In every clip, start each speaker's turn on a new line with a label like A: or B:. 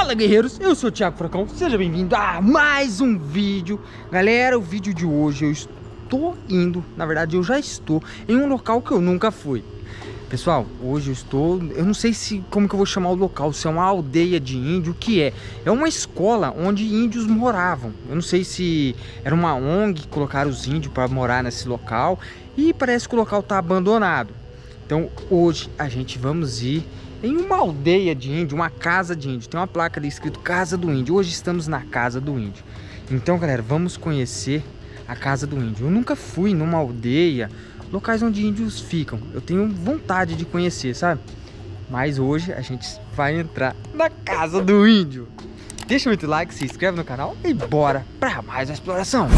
A: Fala guerreiros, eu sou o Thiago Fracão, seja bem-vindo a mais um vídeo Galera, o vídeo de hoje eu estou indo, na verdade eu já estou em um local que eu nunca fui Pessoal, hoje eu estou, eu não sei se como que eu vou chamar o local, se é uma aldeia de índio, o que é? É uma escola onde índios moravam. Eu não sei se era uma ONG que colocaram os índios para morar nesse local e parece que o local está abandonado. Então hoje a gente vamos ir em uma aldeia de índio, uma casa de índio. Tem uma placa ali escrito Casa do Índio. Hoje estamos na Casa do Índio. Então, galera, vamos conhecer a Casa do Índio. Eu nunca fui numa aldeia locais onde índios ficam. Eu tenho vontade de conhecer, sabe? Mas hoje a gente vai entrar na casa do índio. Deixa muito like, se inscreve no canal e bora para mais uma exploração.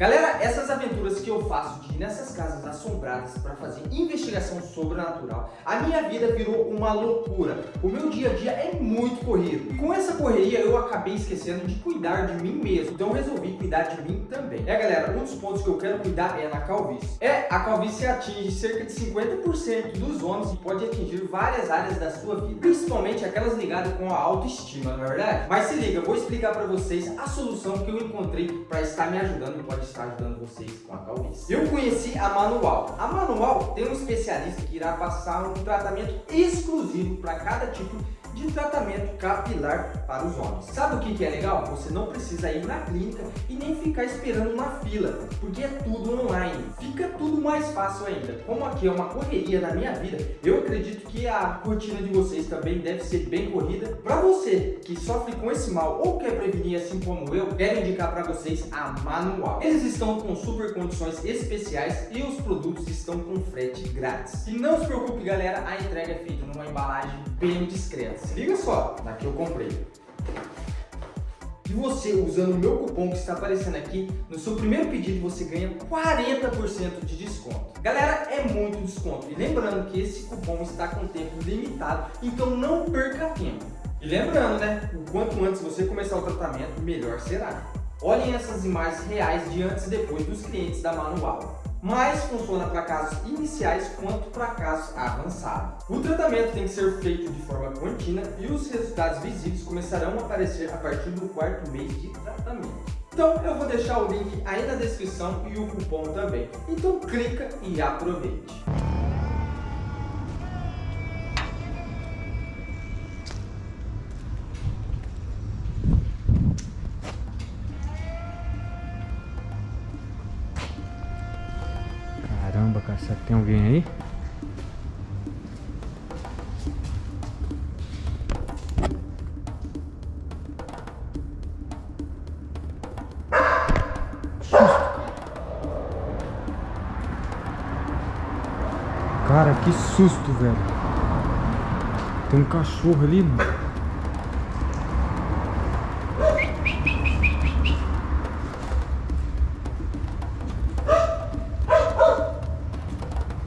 A: Galera, essas aventuras que eu faço de ir nessas casas assombradas para fazer investigação sobrenatural, a minha vida virou uma loucura. O meu dia a dia é muito corrido. Com essa correria eu acabei esquecendo de cuidar de mim mesmo. Então resolvi cuidar de mim também. É galera, um dos pontos que eu quero cuidar é na calvície. É, a calvície atinge cerca de 50% dos homens e pode atingir várias áreas da sua vida. Principalmente aquelas ligadas com a autoestima, não é verdade? Mas se liga, eu vou explicar para vocês a solução que eu encontrei para estar me ajudando pode estar ajudando vocês com a calvície. Eu conheci a Manual. A Manual tem um especialista que irá passar um tratamento exclusivo para cada tipo de tratamento capilar para os homens. Sabe o que, é legal? Você não precisa ir na clínica e nem ficar esperando uma fila, porque é tudo online. Fica tudo mais fácil ainda. Como aqui é uma correria na minha vida, eu acredito que a rotina de vocês também deve ser bem corrida. Para você que sofre com esse mal ou quer prevenir assim como eu, quero indicar para vocês a Manual. Eles estão com super condições especiais e os produtos estão com frete grátis. E não se preocupe galera, a entrega é feita numa embalagem bem discreta. Se liga só, daqui eu comprei. E você, usando o meu cupom que está aparecendo aqui, no seu primeiro pedido você ganha 40% de desconto. Galera, é muito desconto. E lembrando que esse cupom está com tempo limitado, então não perca tempo. E lembrando, né, o quanto antes você começar o tratamento, melhor será. Olhem essas imagens reais de antes e depois dos clientes da Manual mas funciona para casos iniciais quanto para casos avançados. O tratamento tem que ser feito de forma contínua e os resultados visíveis começarão a aparecer a partir do quarto mês de tratamento. Então eu vou deixar o link aí na descrição e o cupom também. Então clica e aproveite. Caramba, cara, será que tem alguém aí? Cara, que susto, velho. Tem um cachorro ali, mano.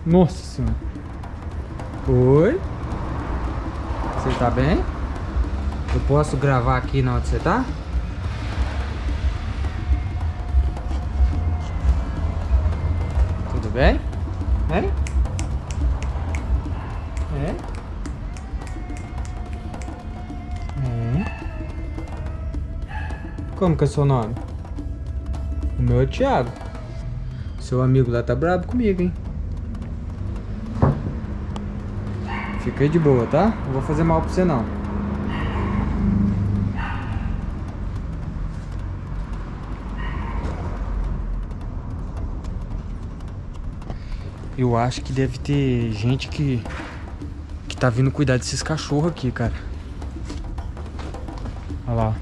A: Nossa senhora. Oi? Você tá bem? Eu posso gravar aqui na onde você tá? Tudo bem? É? É? É? Como que é seu nome? O meu é Thiago. Seu amigo lá tá bravo comigo, hein? Fica aí de boa, tá? Não vou fazer mal pra você não. Eu acho que deve ter gente que que tá vindo cuidar desses cachorros aqui, cara. Olha lá.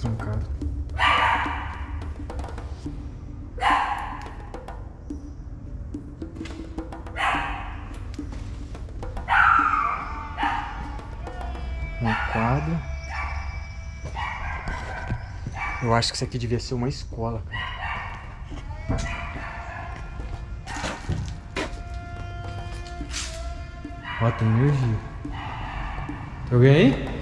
A: Trancado. Uma quadra. Eu acho que isso aqui devia ser uma escola, Ó, tem energia. Alguém aí?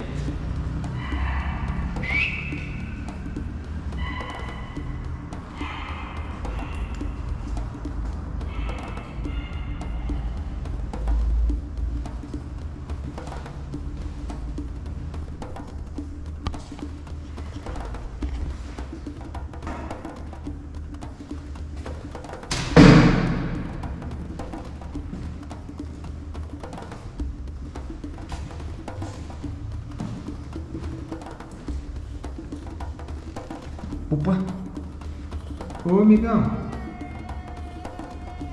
A: Opa! Ô amigão!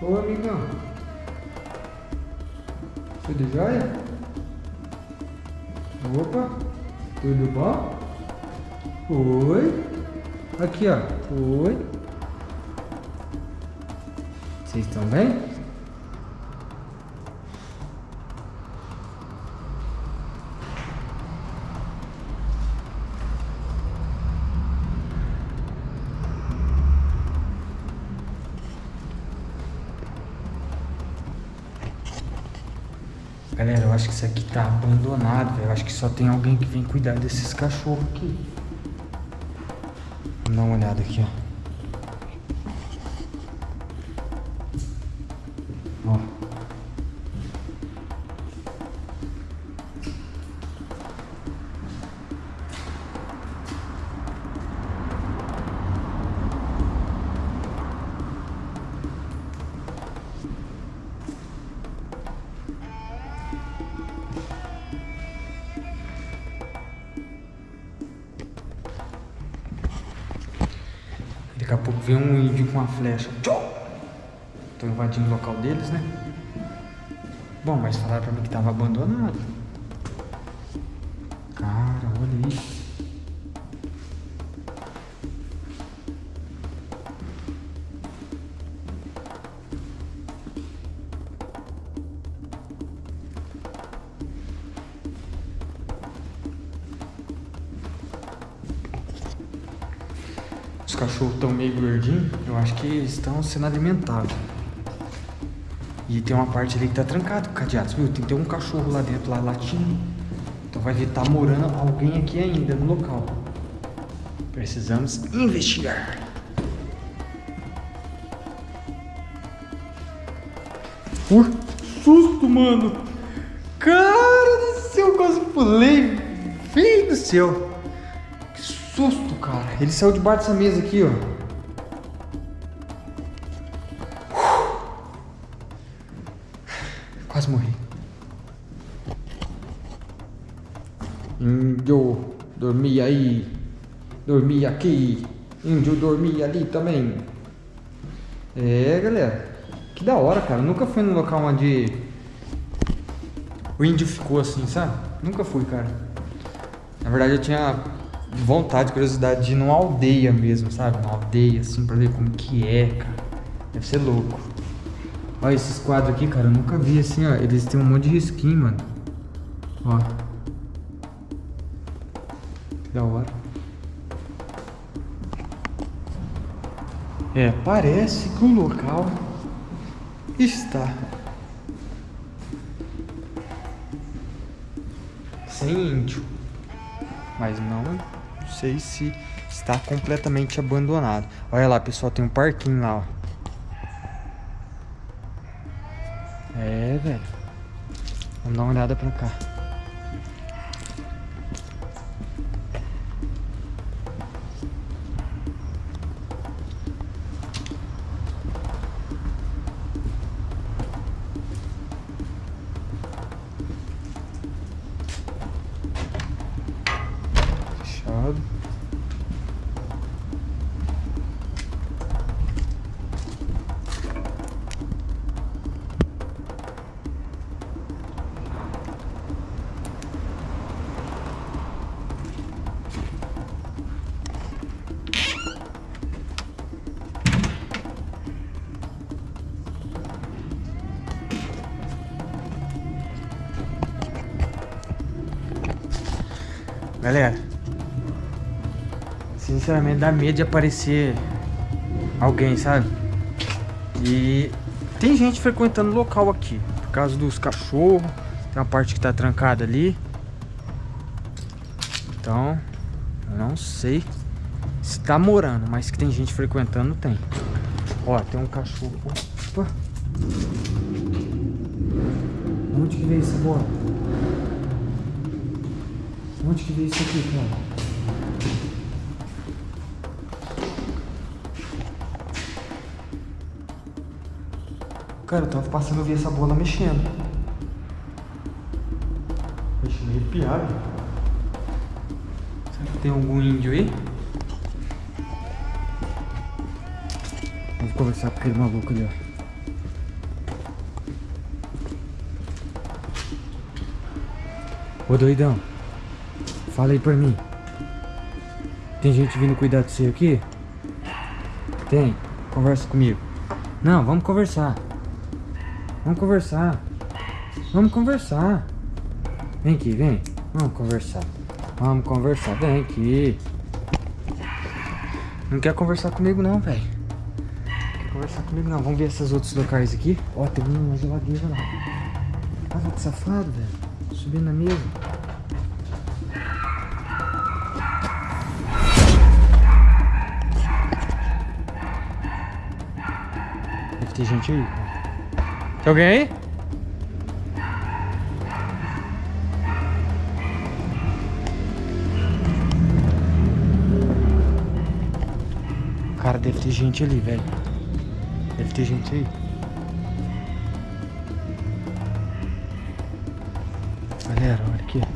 A: Ô amigão! Tudo jóia? Opa! Tudo bom? Oi! Aqui ó! Oi! Vocês estão bem? Galera, eu acho que isso aqui tá abandonado, velho. Eu acho que só tem alguém que vem cuidar desses cachorros aqui. Vamos dar uma olhada aqui, ó. Daqui a pouco vem um índio com uma flecha. Tô invadindo o local deles, né? Bom, mas falaram pra mim que tava abandonado. Os cachorros estão meio gordinhos, eu acho que estão sendo alimentados. E tem uma parte ali que tá trancado com cadeados, viu? Tem que ter um cachorro lá dentro, lá latindo. Então vai ver, tá morando alguém aqui ainda no local. Precisamos investigar. Uh, susto, mano! Cara do céu, quase pulei. Feio do céu susto, cara. Ele saiu debaixo dessa mesa aqui, ó. Quase morri. Índio, dormia aí. Dormia aqui. Índio dormia ali também. É, galera. Que da hora, cara. Nunca fui num local onde o índio ficou assim, sabe? Nunca fui, cara. Na verdade, eu tinha vontade, curiosidade de ir numa aldeia mesmo, sabe? Uma aldeia, assim, pra ver como que é, cara. Deve ser louco. Olha esses quadros aqui, cara, eu nunca vi assim, ó. Eles têm um monte de risquinho, mano. Ó. Que da hora. É, parece que o local está sem índio, mas não sei se está completamente abandonado. Olha lá, pessoal, tem um parquinho lá, ó. É, velho. Vamos dar uma olhada pra cá. Galera, sinceramente dá medo de aparecer alguém, sabe? E tem gente frequentando o local aqui, por causa dos cachorros, tem uma parte que tá trancada ali. Então, eu não sei se tá morando, mas que tem gente frequentando, tem. Ó, tem um cachorro. Opa! Onde que veio essa bola? Onde que veio isso aqui, cara? Cara, eu tava passando, eu vi essa bola mexendo. Deixa me arrepiado. Será que tem algum índio aí? Vamos conversar com aquele maluco ali, ó. Ô doidão, fala aí pra mim. Tem gente vindo cuidar de você aqui? Tem, conversa comigo. Não, vamos conversar. Vamos conversar. Vamos conversar. Vem aqui, vem. Vamos conversar. Vamos conversar, vem aqui. Não quer conversar comigo não, velho. Quer conversar comigo não. Vamos ver esses outros locais aqui. Ó, tem uma geladeira lá. Olha que safado, velho. Subindo na mesa. Ter gente aí. Tem alguém aí? Cara, deve ter gente ali, velho. Deve ter gente aí. Galera, olha aqui.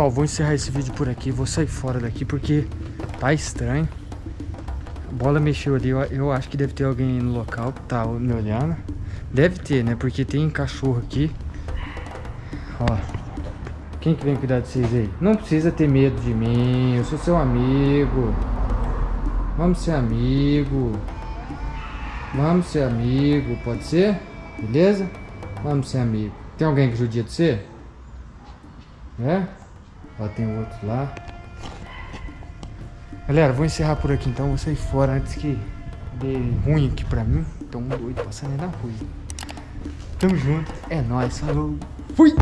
A: Pessoal, vou encerrar esse vídeo por aqui. Vou sair fora daqui porque tá estranho. A bola mexeu ali. Eu, eu acho que deve ter alguém no local que tá me olhando. Deve ter, né? Porque tem cachorro aqui. Ó. Quem que vem cuidar de vocês aí? Não precisa ter medo de mim. Eu sou seu amigo. Vamos ser amigo. Vamos ser amigo. Pode ser? Beleza? Vamos ser amigo. Tem alguém que judia de você? É? Ó, tem outro lá. Galera, vou encerrar por aqui então. Vou sair fora antes que dê ruim aqui pra mim. Um doido passando aí na rua. Tamo junto. É nóis. Falou. Fui!